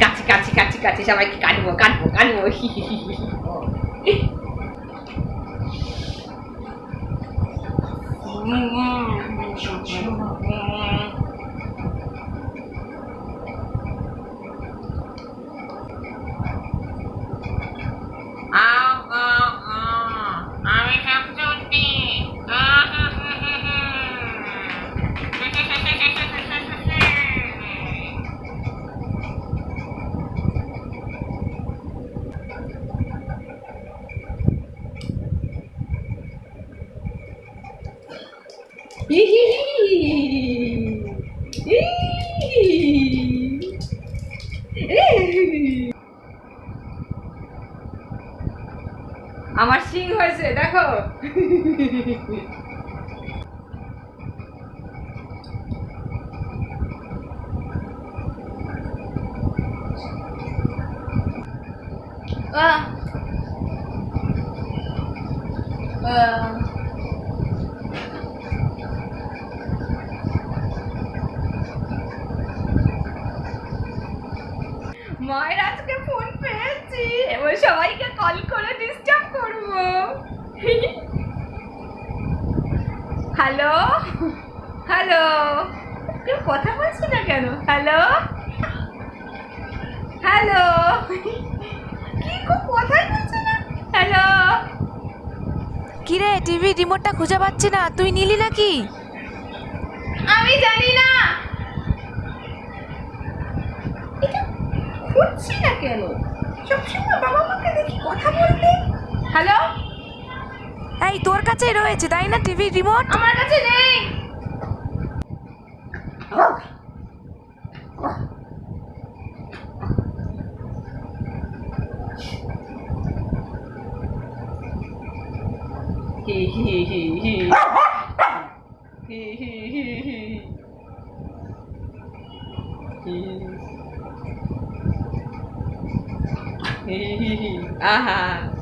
কাছি কাছি কাছি কাছি সবাইকে কাটবো কাটবো কাটবো আমি আমার সিং হয়েছে দেখো। আহ। আহ। মায়ের আজকে ফোন পেয়েছি। এবার সবাইকে কল করে ডিস্টার্ব করব। হ্যালো হ্যালো কেউ কথা বলছে না কেন? হ্যালো হ্যালো কি খুব কথাই বলছে না। হ্যালো কিরে টিভি রিমোটটা খুঁজে পাচ্ছি না তুই নিলি নাকি? আমি জানি খুঁজছি না কেন? সবসময় বাবা মাকে দেখি কথা বলতে হ্যালো? এই তোর কাছেই রয়েছে তাই না টিভি রিমোট? আমার কাছে নেই। হি। হি হি হি হি হি। হি হি। Ajá.